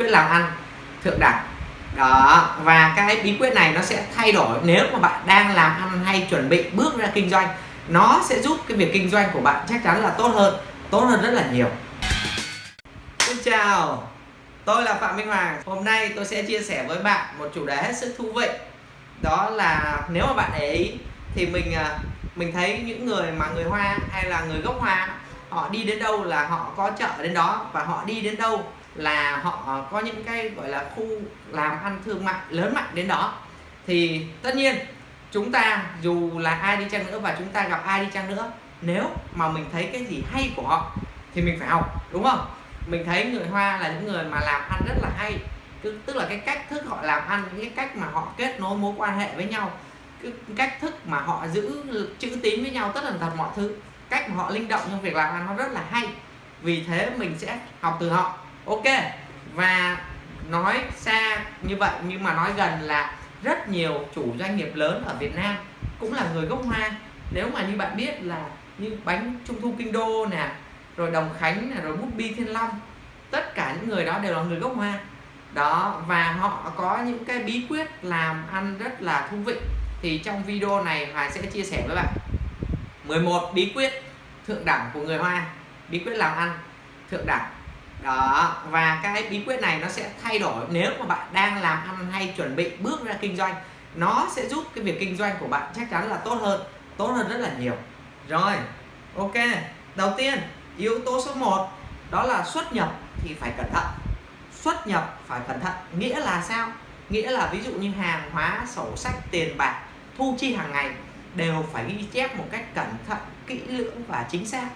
quyết làm ăn thượng đẳng. Đó, và cái bí quyết này nó sẽ thay đổi nếu mà bạn đang làm ăn hay chuẩn bị bước ra kinh doanh. Nó sẽ giúp cái việc kinh doanh của bạn chắc chắn là tốt hơn tốt hơn rất là nhiều. Xin chào, tôi là Phạm Minh Hoàng. Hôm nay tôi sẽ chia sẻ với bạn một chủ đề hết sức thú vị. Đó là nếu mà bạn để ý thì mình à, mình thấy những người mà người Hoa hay là người gốc Hoa, họ đi đến đâu là họ có chợ đến đó và họ đi đến đâu là họ có những cái, gọi là, khu làm ăn thương mại lớn mạnh đến đó. Thì tất nhiên, chúng ta dù là ai đi chăng nữa và chúng ta gặp ai đi chăng nữa, nếu mà mình thấy cái gì hay của họ thì mình phải học, đúng không? Mình thấy người Hoa là những người mà làm ăn rất là hay. Tức là cái cách thức họ làm ăn cái cách mà họ kết nối mối quan hệ với nhau cái cách thức mà họ giữ chữ tín với nhau tất là thật mọi thứ, cách mà họ linh động trong việc làm ăn nó rất là hay. Vì thế mình sẽ học từ họ ok, và nói xa như vậy, nhưng mà nói gần là rất nhiều chủ doanh nghiệp lớn ở Việt Nam cũng là người gốc Hoa. Nếu mà như bạn biết là như bánh trung thu kinh đô nè, rồi đồng khánh nè, rồi bút bi thiên long, tất cả những người đó đều là người gốc Hoa. Đó, và họ có những cái bí quyết làm ăn rất là thú vị. Thì trong video này Hoài sẽ chia sẻ với bạn. 11 bí quyết thượng đẳng của người Hoa, bí quyết làm ăn thượng đẳng đó, và cái bí quyết này nó sẽ thay đổi. Nếu mà bạn đang làm ăn hay chuẩn bị bước ra kinh doanh, nó sẽ giúp cái việc kinh doanh của bạn chắc chắn là tốt hơn tốt hơn rất là nhiều. Rồi, ok. Đầu tiên, yếu tố số 1 đó là xuất nhập thì phải cẩn thận. Xuất nhập phải cẩn thận, nghĩa là sao? Nghĩa là ví dụ như hàng hóa, sổ sách, tiền bạc, thu chi hàng ngày đều phải ghi chép một cách cẩn thận, kỹ lưỡng và chính xác.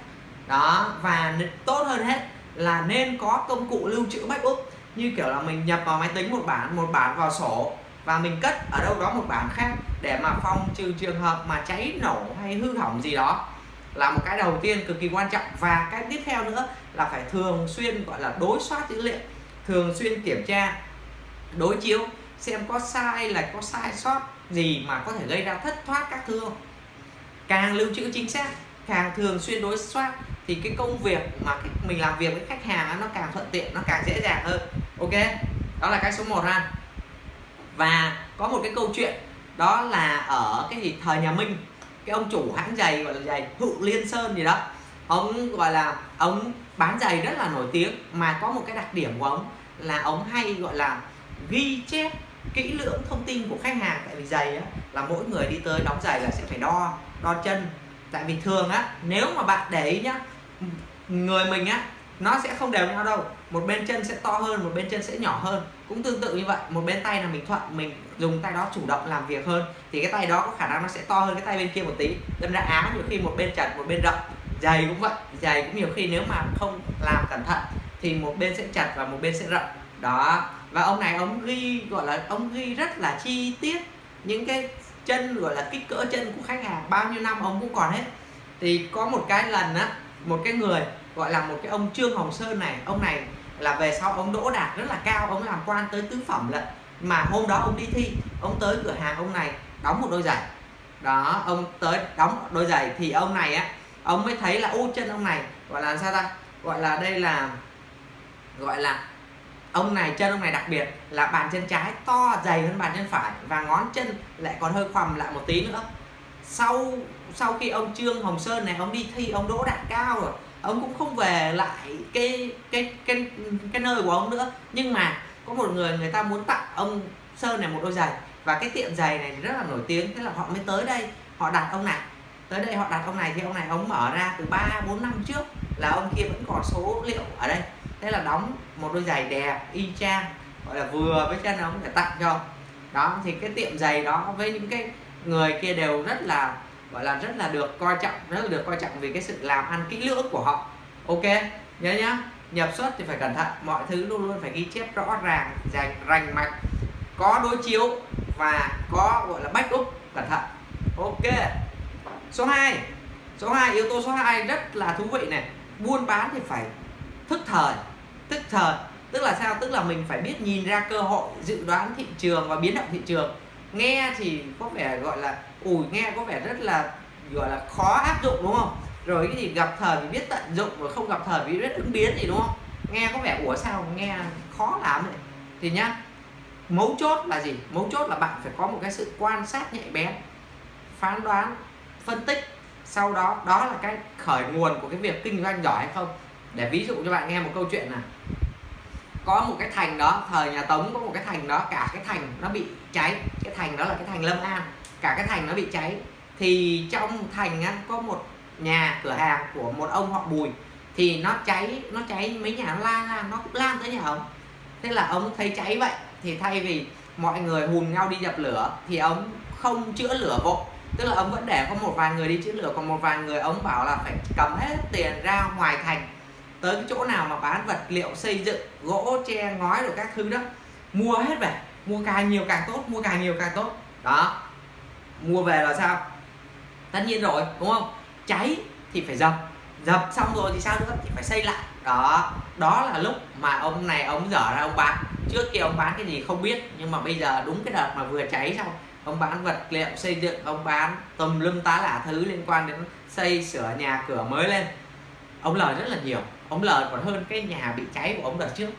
Đó, và tốt hơn hết là nên có công cụ lưu trữ backup. Như kiểu là mình nhập vào máy tính một bản một bản vào sổ và mình cất ở đâu đó một bản khác để mà phòng trừ trường hợp mà cháy nổ hay hư hỏng gì đó. Là một cái đầu tiên cực kỳ quan trọng. Và cái tiếp theo nữa là phải thường xuyên, gọi là đối soát dữ liệu, thường xuyên kiểm tra, đối chiếu, xem có sai là có sai sót gì mà có thể gây ra thất thoát các thương càng lưu trữ chính xác, càng thường xuyên đối soát thì cái công việc mà mình làm việc với khách hàng nó càng thuận tiện nó càng dễ dàng hơn. Ok? Đó là cái số 1 ha. Và có một cái câu chuyện đó là ở cái gì thời nhà Minh cái ông chủ hãng giày gọi là giày Hữu Liên Sơn gì đó ông gọi là ông bán giày rất là nổi tiếng. Mà có một cái đặc điểm của ông là ông hay gọi là ghi chép kỹ lưỡng thông tin của khách hàng. Tại vì giày á, là mỗi người đi tới đóng giày là sẽ phải đo đo chân. Tại vì thường á nếu mà bạn để ý nhá người mình á, nó sẽ không đều nhau đâu. Một bên chân sẽ to hơn, một bên chân sẽ nhỏ hơn. Cũng tương tự như vậy, một bên tay là mình thuận, mình dùng tay đó chủ động làm việc hơn. Thì cái tay đó có khả năng nó sẽ to hơn cái tay bên kia một tí. Đâm ra áo nhiều khi một bên chặt một bên rộng. Giày cũng vậy giày cũng nhiều khi nếu mà không làm cẩn thận thì một bên sẽ chặt và một bên sẽ rộng. Đó. Và ông này ông ghi, gọi là ông ghi rất là chi tiết những cái chân, gọi là kích cỡ chân của khách hàng. Bao nhiêu năm ông cũng còn hết. Thì có một cái lần á một cái người gọi là một cái ông Trương Hồng Sơn này, ông này là về sau ông đỗ đạt rất là cao, ông làm quan tới tứ phẩm lận. Mà hôm đó ông đi thi, ông tới cửa hàng ông này đóng một đôi giày. Đó, ông tới đóng đôi giày thì ông này á, ông mới thấy là ô chân ông này gọi là sao ta? Gọi là đây là, gọi là ông này, chân ông này đặc biệt là bàn chân trái to dày hơn bàn chân phải và ngón chân lại còn hơi khoằm lại một tí nữa sau sau khi ông Trương Hồng Sơn này, ông đi thi ông đỗ đạt cao rồi, ông cũng không về lại cái cái cái cái nơi của ông nữa. Nhưng mà có một người người ta muốn tặng ông Sơn này một đôi giày. Và cái tiệm giày này rất là nổi tiếng, thế là họ mới tới đây, họ đặt ông này. Tới đây họ đặt ông này, thì ông này ông mở ra từ 3 4 năm trước là ông kia vẫn còn số liệu ở đây. Thế là đóng một đôi giày đẹp, y chang, gọi là vừa với chân ông để tặng cho đó, thì cái tiệm giày đó với những cái người kia đều rất là, gọi là rất là được coi trọng, rất là được coi trọng vì cái sự làm ăn kỹ lưỡng của họ. Ok, nhớ nhá, nhập xuất thì phải cẩn thận, mọi thứ luôn luôn phải ghi chép rõ ràng, rành rành mạch. Có đối chiếu và có, gọi là backup cẩn thận. Ok, số 2 số 2 yếu tố số 2 rất là thú vị này. Buôn bán thì phải thức thời thức thời, tức là sao? Tức là mình phải biết nhìn ra cơ hội, dự đoán thị trường và biến động thị trường nghe thì có vẻ gọi là, ủi, nghe có vẻ rất là, gọi là khó áp dụng, đúng không? Rồi cái gì gặp thời thì biết tận dụng và không gặp thời thì biết ứng biến gì, đúng không? Nghe có vẻ, ủa sao nghe khó làm đấy thì nhá, mấu chốt là gì? Mấu chốt là bạn phải có một cái sự quan sát nhạy bén, phán đoán, phân tích. Sau đó đó là cái khởi nguồn của cái việc kinh doanh giỏi hay không? Để ví dụ cho bạn nghe một câu chuyện này có một cái thành đó thời nhà tống có một cái thành đó cả cái thành nó bị cháy cái thành đó là cái thành lâm an cả cái thành nó bị cháy. Thì trong thành á, có một nhà cửa hàng của một ông họ bùi thì nó cháy nó cháy mấy nhà nó lan lan nó cũng lan tới nhà ông. Thế là ông thấy cháy vậy thì thay vì mọi người hùn nhau đi dập lửa thì ông không chữa lửa vội. Tức là ông vẫn để có một vài người đi chữa lửa còn một vài người ông bảo là phải cầm hết tiền ra ngoài thành tới cái chỗ nào mà bán vật liệu xây dựng, gỗ, tre, ngói rồi các thứ đó, mua hết về, mua càng nhiều càng tốt, mua càng nhiều càng tốt. Đó. Mua về là sao? Tất nhiên rồi, đúng không? Cháy thì phải dập dập xong rồi thì sao nữa? Thì phải xây lại. Đó. Đó là lúc mà ông này, ông dở ra, ông bán. Trước kia ông bán cái gì không biết, nhưng mà bây giờ đúng cái đợt mà vừa cháy xong, ông bán vật liệu xây dựng, ông bán tùm lum tá lả thứ liên quan đến xây sửa nhà cửa mới lên. Ông lời rất là nhiều ông lời còn hơn cái nhà bị cháy của ông đợt trước.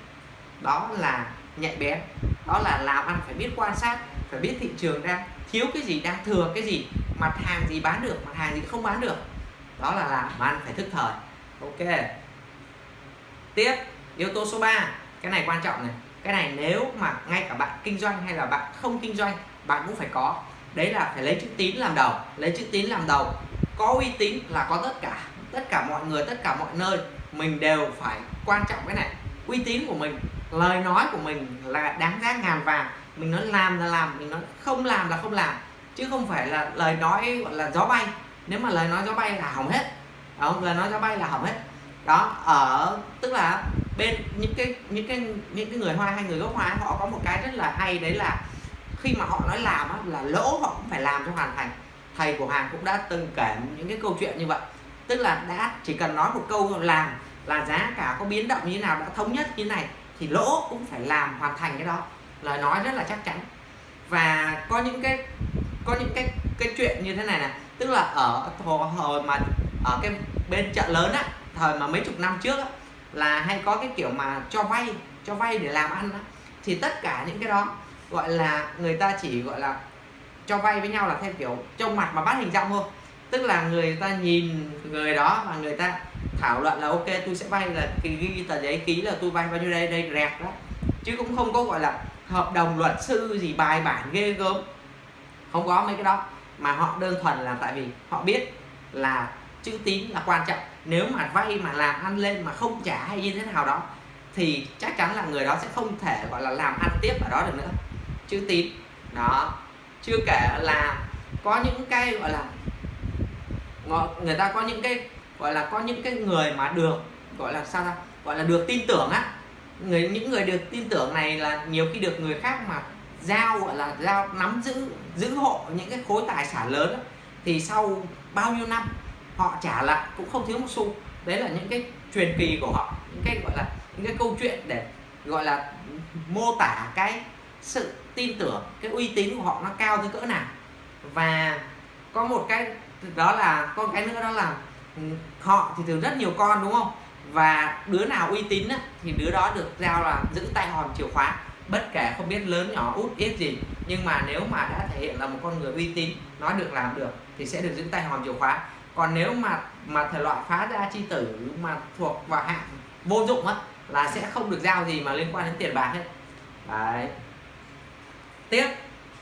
Đó là nhạy bén. Đó là làm ăn phải biết quan sát, phải biết thị trường đang thiếu cái gì đang thừa, cái gì mặt hàng gì bán được, mặt hàng gì không bán được. Đó là làm ăn phải thức thời. Ok. Tiếp, yếu tố số 3 cái này quan trọng này. Cái này nếu mà ngay cả bạn kinh doanh hay là bạn không kinh doanh, bạn cũng phải có. Đấy là phải lấy chữ tín làm đầu. Lấy chữ tín làm đầu. Có uy tín là có tất cả. Tất cả mọi người, tất cả mọi nơi mình đều phải quan trọng cái này. Uy tín của mình lời nói của mình là đáng giá ngàn vàng. Mình nói làm là làm mình nói không làm là không làm. Chứ không phải là lời nói gọi là gió bay. Nếu mà lời nói gió bay là hỏng hết. Đó, lời nói gió bay là hỏng hết. Đó ở tức là bên những cái những cái những cái người hoa hay người gốc hoa họ có một cái rất là hay đấy là khi mà họ nói làm á, là lỗ họ cũng phải làm cho hoàn thành. Thầy của hàng cũng đã từng kể những cái câu chuyện như vậy. Tức là đã chỉ cần nói một câu làm là giá cả có biến động như thế nào đã thống nhất như thế này thì lỗ cũng phải làm hoàn thành cái đó. Lời nói rất là chắc chắn. Và có những cái có những cái cái chuyện như thế này nè. Tức là ở hồi, hồi mà ở cái bên chợ lớn á thời mà mấy chục năm trước á, là hay có cái kiểu mà cho vay cho vay để làm ăn á. thì tất cả những cái đó gọi là người ta chỉ gọi là cho vay với nhau là theo kiểu trông mặt mà bắt hình dong thôi. Tức là người ta nhìn người đó và người ta thảo luận là ok tôi sẽ vay là ghi, ghi tờ giấy ký là tôi vay bao nhiêu đây đây rẹt đó. Chứ cũng không có gọi là hợp đồng luật sư gì bài bản ghê gớm. Không có mấy cái đó. Mà họ đơn thuần là tại vì họ biết là chữ tín là quan trọng. Nếu mà vay mà làm ăn lên mà không trả hay như thế nào đó thì chắc chắn là người đó sẽ không thể gọi là làm ăn tiếp ở đó được nữa. Chữ tín đó. Chưa kể là có những cái gọi là người ta có những cái gọi là có những cái người mà được gọi là sao ra gọi là được tin tưởng á. Người những người được tin tưởng này là nhiều khi được người khác mà giao gọi là giao nắm giữ giữ hộ những cái khối tài sản lớn á, thì sau bao nhiêu năm họ trả lại cũng không thiếu một xu. Đấy là những cái truyền kỳ của họ những cái gọi là những cái câu chuyện để gọi là mô tả cái sự tin tưởng cái uy tín của họ nó cao tới cỡ nào. Và có một cái đó là con cái nữa đó là Ừ, họ thì thường rất nhiều con đúng không? Và đứa nào uy tín á, thì đứa đó được giao là giữ tay hòm chìa khóa. Bất kể không biết lớn nhỏ út ít gì nhưng mà nếu mà đã thể hiện là một con người uy tín nói được làm được thì sẽ được giữ tay hòm chìa khóa. Còn nếu mà mà thể loại phá ra chi tử mà thuộc vào hạng vô dụng á là sẽ không được giao gì mà liên quan đến tiền bạc hết. Đấy. Tiếp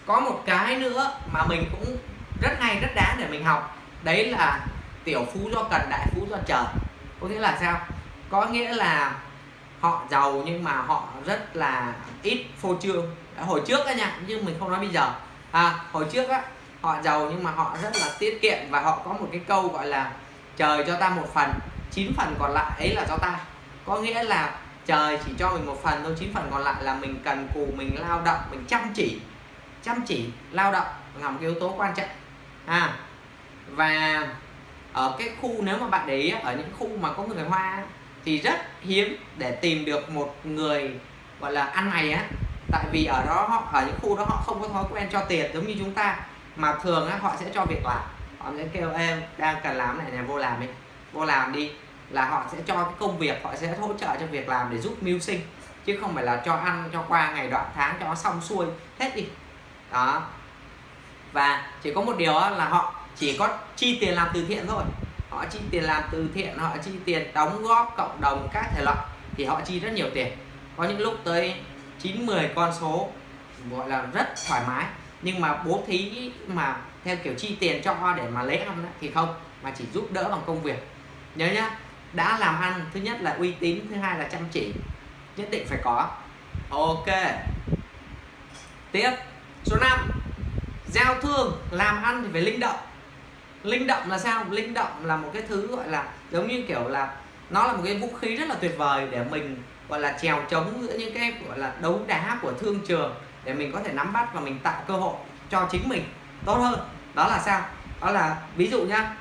có một cái nữa mà mình cũng rất hay rất đáng để mình học. Đấy là tiểu phú do cần đại phú do trời có nghĩa là sao? Có nghĩa là họ giàu nhưng mà họ rất là ít phô trương. Hồi trước á nha nhưng mình không nói bây giờ. À, hồi trước á họ giàu nhưng mà họ rất là tiết kiệm và họ có một cái câu gọi là trời cho ta một phần chín phần còn lại ấy là cho ta. Có nghĩa là trời chỉ cho mình một phần thôi chín phần còn lại là mình cần cù mình lao động mình chăm chỉ. Chăm chỉ lao động là một yếu tố quan trọng. À và ở cái khu nếu mà bạn để ý ở những khu mà có người hoa thì rất hiếm để tìm được một người gọi là ăn mày á. Tại vì ở đó họ ở những khu đó họ không có thói quen cho tiền giống như chúng ta mà thường á, họ sẽ cho việc làm. Họ sẽ kêu em đang cần làm này này vô làm đi vô làm đi. Là họ sẽ cho cái công việc họ sẽ hỗ trợ cho việc làm để giúp mưu sinh chứ không phải là cho ăn cho qua ngày đoạn tháng cho nó xong xuôi hết đi. Đó. Và chỉ có một điều là họ chỉ có chi tiền làm từ thiện thôi. Họ chi tiền làm từ thiện, họ chi tiền đóng góp cộng đồng các thể loại, thì họ chi rất nhiều tiền. Có những lúc tới 9 10 con số, gọi là rất thoải mái. Nhưng mà bố thí mà theo kiểu chi tiền cho để mà lấy ăn thì không, mà chỉ giúp đỡ bằng công việc. Nhớ nhá, đã làm ăn, thứ nhất là uy tín, thứ hai là chăm chỉ, nhất định phải có. Ok. Tiếp, số 5 giao thương, làm ăn thì phải linh động linh động là sao? Linh động là một cái thứ gọi là giống như kiểu là nó là một cái vũ khí rất là tuyệt vời để mình gọi là trèo chống giữa những cái gọi là đấu đá của thương trường để mình có thể nắm bắt và mình tạo cơ hội cho chính mình tốt hơn. Đó là sao? Đó là ví dụ nhá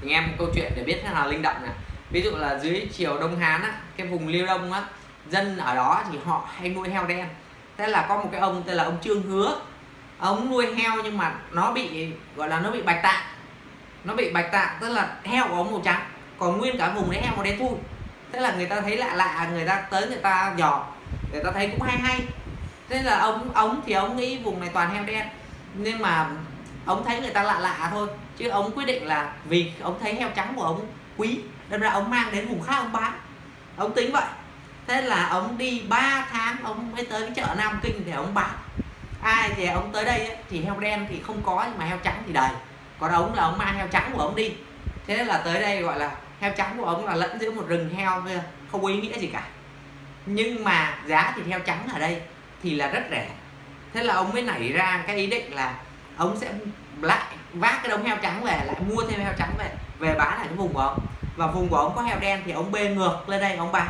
mình em một câu chuyện để biết thế nào linh động này. Ví dụ là dưới triều đông hán á, cái vùng liêu đông á dân ở đó thì họ hay nuôi heo đen. Thế là có một cái ông tên là ông trương hứa. Ông nuôi heo nhưng mà nó bị gọi là nó bị bạch tạng nó bị bạch tạng, tức là heo có màu trắng, còn nguyên cả vùng đấy heo màu đen thui. Thế là người ta thấy lạ lạ, người ta tới người ta dò, người ta thấy cũng hay hay. Thế là ông ông thì ông nghĩ vùng này toàn heo đen, nhưng mà ông thấy người ta lạ lạ thôi. Chứ ông quyết định là vì ông thấy heo trắng của ông quý, đâm ra ông mang đến vùng khác ông bán. Ông tính vậy. Thế là ông đi 3 tháng, ông mới tới cái chợ Nam Kinh để ông bán. Ai thì ông tới đây thì heo đen thì không có, nhưng mà heo trắng thì đầy còn ông là ông mang heo trắng của ông đi. Thế nên là tới đây gọi là heo trắng của ông là lẫn giữa một rừng heo không có ý nghĩa gì cả. Nhưng mà giá thịt heo trắng ở đây thì là rất rẻ. Thế là ông mới nảy ra cái ý định là ông sẽ lại vác cái đống heo trắng về, lại mua thêm heo trắng về về bán ở cái vùng của ông. Và vùng của ông có heo đen thì ông bê ngược lên đây ông bán.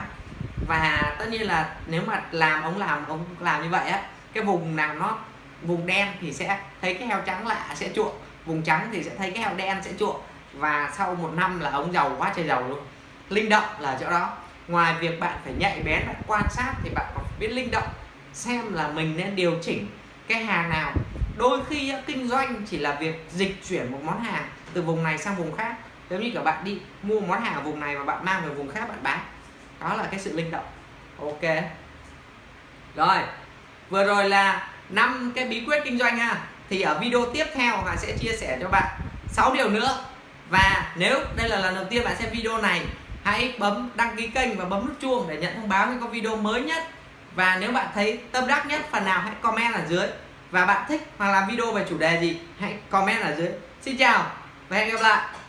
Và tất nhiên là nếu mà làm ông làm ông làm như vậy á, cái vùng nào nó, vùng đen thì sẽ thấy cái heo trắng lạ, sẽ chuộng vùng trắng thì sẽ thấy cái heo đen sẽ chuộng và sau một năm là ống giàu quá trời giàu luôn. Linh động là chỗ đó. Ngoài việc bạn phải nhạy bén, bạn quan sát thì bạn còn phải biết linh động, xem là mình nên điều chỉnh cái hàng nào. Đôi khi kinh doanh chỉ là việc dịch chuyển một món hàng từ vùng này sang vùng khác. Giống như cả bạn đi mua món hàng ở vùng này và bạn mang về vùng khác bạn bán. Đó là cái sự linh động. Ok. Rồi. Vừa rồi là năm cái bí quyết kinh doanh ha thì ở video tiếp theo Hà sẽ chia sẻ cho bạn 6 điều nữa. Và nếu đây là lần đầu tiên bạn xem video này, hãy bấm đăng ký kênh và bấm nút chuông để nhận thông báo khi có video mới nhất. Và nếu bạn thấy tâm đắc nhất, phần nào hãy comment ở dưới. Và bạn thích hoặc làm video về chủ đề gì, hãy comment ở dưới. Xin chào và hẹn gặp lại!